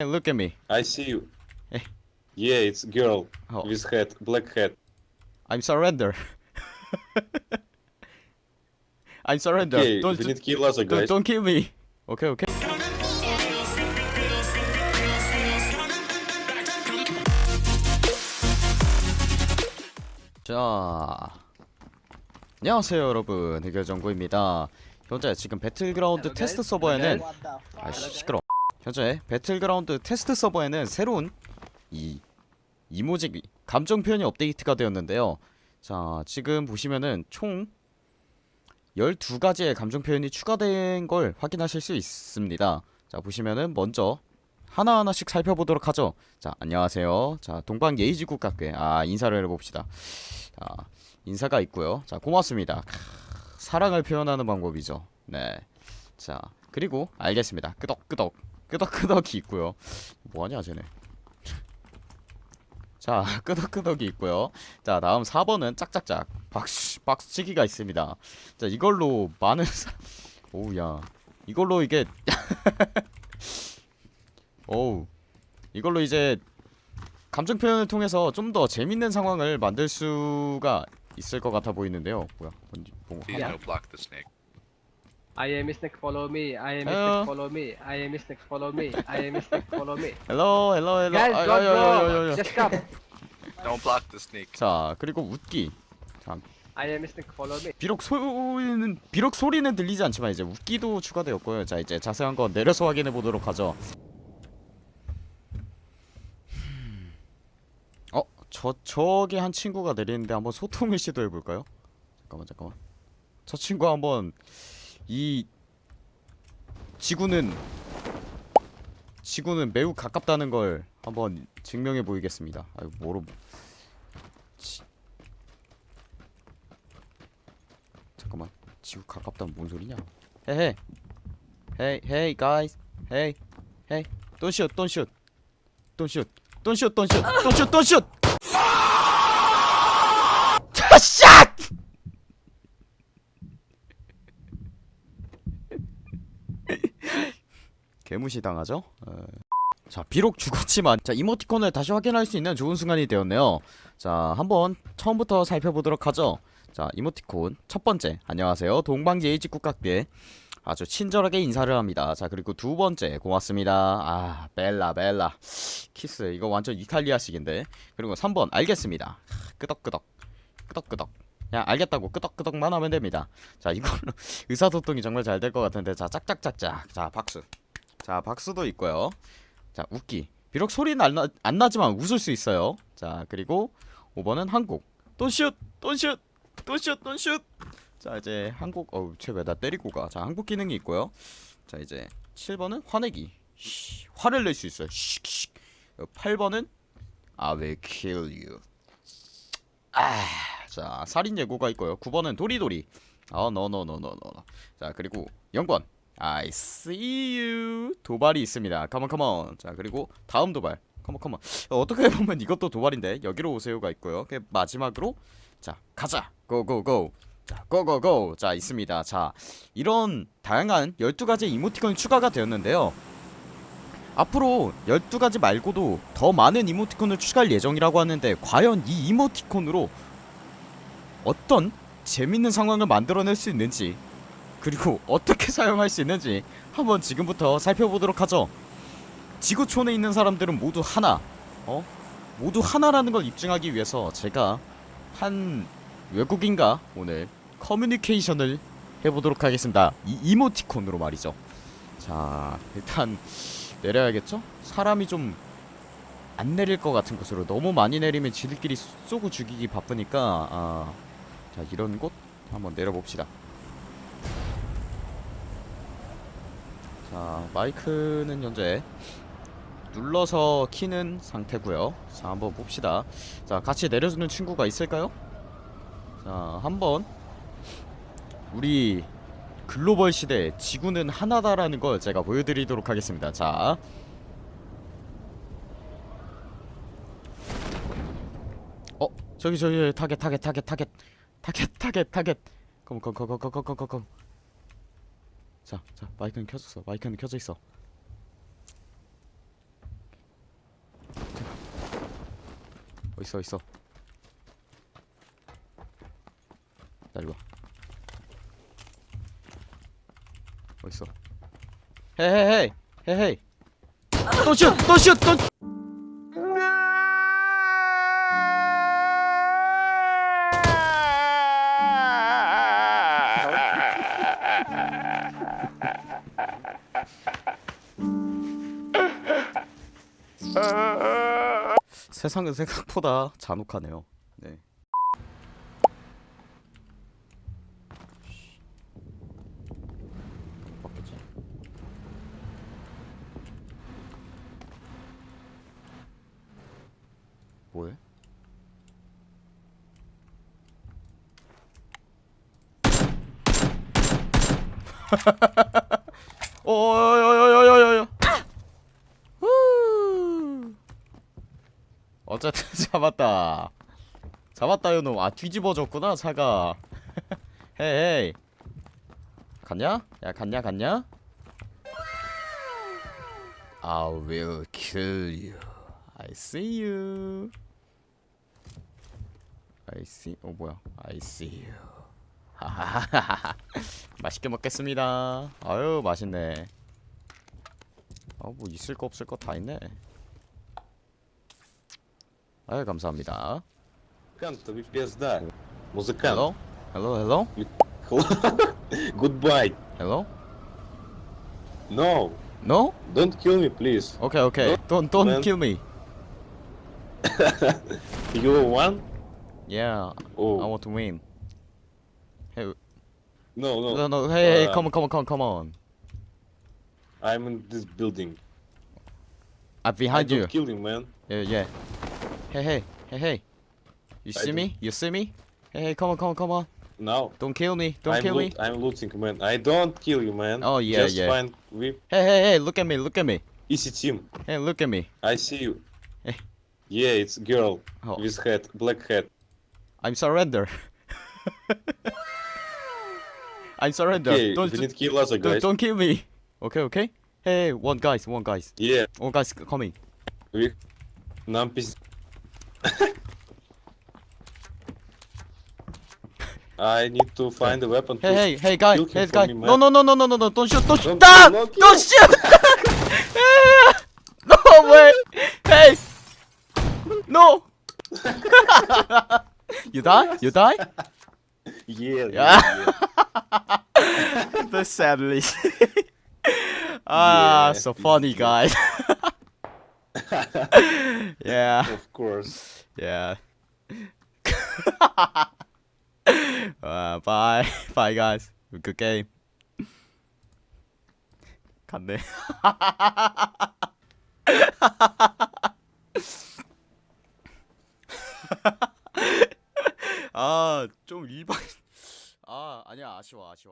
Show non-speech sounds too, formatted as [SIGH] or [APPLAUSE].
Hey, look at me. I see you. Eh. Yeah, it's girl Oh. with hat, black hat. I'm surrender. [LAUGHS] I'm surrender. Okay, don't, we need kill us, don't, guys. don't kill me. Okay, okay. 자, 안녕하세요 여러분 해결정구입니다. 현재 지금 배틀그라운드 테스트 서버에는 아씨 시끄러. 현재 배틀그라운드 테스트 서버에는 새로운 이 이모지 감정 표현이 업데이트가 되었는데요. 자, 지금 보시면은 총 12가지의 감정 표현이 추가된 걸 확인하실 수 있습니다. 자, 보시면은 먼저 하나하나씩 살펴보도록 하죠. 자, 안녕하세요. 자, 동방 예의지 국가께 아, 인사를 해 봅시다. 자, 인사가 있고요. 자, 고맙습니다. 크, 사랑을 표현하는 방법이죠. 네. 자, 그리고 알겠습니다. 끄덕끄덕. 끄덕끄덕이 있고요. 뭐하냐, 쟤네. 자, [LAUGHS] 끄덕끄덕이 있고요. 자, 다음 4번은 짝짝짝. 박수, 박수치기가 있습니다. 자, 이걸로 많은 사... 오우야. 이걸로 이게 [LAUGHS] 오우. 이걸로 이제 감정 표현을 통해서 좀 더 재밌는 상황을 만들 수가 있을 것 같아 보이는데요. 뭐야? 뭔지 뭐 Please 하나? no block the snake. I am Snake, follow me. I am Hello. Snake, follow me. I am Snake, follow me. I am Snake, follow me. Hello hello hello. Guys, don't go. Just stop. Don't block the snake. 자, 그리고 웃기. I am Snake, follow me. 비록 소리는 비록 소리는 들리지 않지만 이제 웃기도 추가되었고요. 자, 이제 자세한 건 내려서 확인해 보도록 하죠. 어, 저 저기 한 친구가 내리는데 한번 소통을 시도해 볼까요? 잠깐만, 잠깐만. 저 친구 한번 이 지구는 지구는 매우 가깝다는 걸 한번 증명해 보이겠습니다. 아유, 뭐로 지... 잠깐만. 지구 가깝다면 뭔 소리냐? 헤헤. 헤이 헤이 guys. 헤이 헤이. Don't shoot. Don't shoot. Don't shoot. 자, 샷! 개무시 당하죠? 어. 자, 비록 죽었지만 자, 이모티콘을 다시 확인할 수 있는 좋은 순간이 되었네요. 자, 한번 처음부터 살펴보도록 하죠. 자, 이모티콘 첫 번째. 안녕하세요. 동방예의지 국각계. 아주 친절하게 인사를 합니다. 자, 그리고 두 번째. 고맙습니다. 아, 벨라 벨라. 키스. 이거 완전 이탈리아식인데. 그리고 3번. 알겠습니다. 끄덕끄덕. 끄덕끄덕. 그냥 알겠다고 끄덕끄덕만 하면 됩니다. 자, 이걸로 [LAUGHS] 의사소통이 정말 잘 될 것 같은데. 자, 짝짝짝짝. 자, 박수. 자, 박수도 있고요. 자, 웃기. 비록 소리는 안, 나, 안 나지만 웃을 수 있어요. 자, 그리고 5번은 한국. 돈슛! 돈슛! 돈슛! 돈슛! 자, 이제 한국 어우, 쟤왜 나 때리고 가. 자, 한국 기능이 있고요. 자, 이제 7번은 화내기. 쉬, 화를 낼 수 있어요. 씩, 씩. 8번은 I will kill you. 아, 자, 살인 예고가 있고요. 9번은 도리도리. no no. 자, 그리고 0번. I see you. 도발이 있습니다. Come on. 자, 그리고 다음 도발. Come on. 어, 어떻게 보면 이것도 도발인데 여기로 오세요가 있고요. 그 마지막으로 자, 가자. go. 자, 고고고. 자, 있습니다. 자, 이런 다양한 12가지 이모티콘이 추가가 되었는데요. 앞으로 12가지 말고도 더 많은 이모티콘을 추가할 예정이라고 하는데 과연 이 이모티콘으로 어떤 재밌는 상황을 만들어낼 수 있는지 그리고 [LAUGHS] 어떻게 사용할 수 있는지 한번 지금부터 살펴보도록 하죠. 지구촌에 있는 사람들은 모두 하나, 어? 모두 하나라는 걸 입증하기 위해서 제가 한 외국인과 오늘 커뮤니케이션을 해보도록 하겠습니다. 이 이모티콘으로 말이죠. 자, 일단 내려야겠죠? 사람이 좀 안 내릴 것 같은 곳으로 너무 많이 내리면 지들끼리 쏘고 죽이기 바쁘니까 아, 자 이런 곳 한번 내려봅시다. 자 마이크는 현재 눌러서 키는 상태고요. 자 한번 봅시다. 자 같이 내려주는 친구가 있을까요? 자 한번. 우리 글로벌 시대 지구는 하나다라는 걸 제가 보여드리도록 하겠습니다. 자. 어? 저기 저기 타겟 타겟 타겟 타겟. 타겟 타겟 타겟. 컴컴컴컴컴컴컴컴 자, 자, 마이크는 켜졌어. 마이크는 켜져 있어. 어있어, 있어. 나 이리 어있어. 헤헤헤! 헤헤! 또 슛! 또 슛! 또! 세상은 생각보다 잔혹하네요. 네. 바뀌었지? 뭐해? [LAUGHS] 후. 어쨌든 잡았다. 잡았다 요놈. 아 뒤집어졌구나 차가. 헤이. 갔냐? 야 갔냐 갔냐? I will kill you. I see you. I see. 어 뭐야? I see you. 하하하하. 맛있게 먹겠습니다. 아유 맛있네. 아 뭐 있을 거 없을 거 다 있네. 아유 감사합니다. Музыкант, вы пизда. Музыкант. Hello? Hello? Hello? Goodbye. Hello? No. No? Don't kill me, please. Okay, okay. Don't don't man. kill me. You won? Yeah, I Oh. want to win. Hey, No, no. no, no. Hey, hey, Uh, come on, come on, come on, come on. I'm in this building. I'm behind I you. kill you, man. Yeah, yeah. Hey, hey, hey, hey. You I see me? You see me? Hey, hey, come on, come on, come on. Now. Don't kill me. Don't I'm, kill me. I'm looting, man. I don't kill you, man. Oh, yeah, Just yeah. find whip. Hey, hey, hey, look at me, look at me. Easy team. Hey, look at me. I see you. Hey. Yeah, it's girl Oh. with hat, black hat. I'm surrender. [LAUGHS] I surrender. Okay, don't, we need kill us, guys. Don't, don't kill me. Okay, okay. Hey, one guys, one guys. Yeah. One guys coming. We... Numpis. I need to find a weapon. Hey, hey, hey, guys. hey, guys. No, no, no, no, no, no, no, don't shoot, don't, don't shoot. Ah! Don't, don't shoot! [LAUGHS] no way! Hey! No! [LAUGHS] you die? You die? [LAUGHS] Yeah, Yeah. [LAUGHS] yeah. The sadly. [LAUGHS] ah, Yeah, so funny, guys. yeah, Of course. yeah. uh, bye, bye, guys. Good game. 갔네. 아, 아니야, 아쉬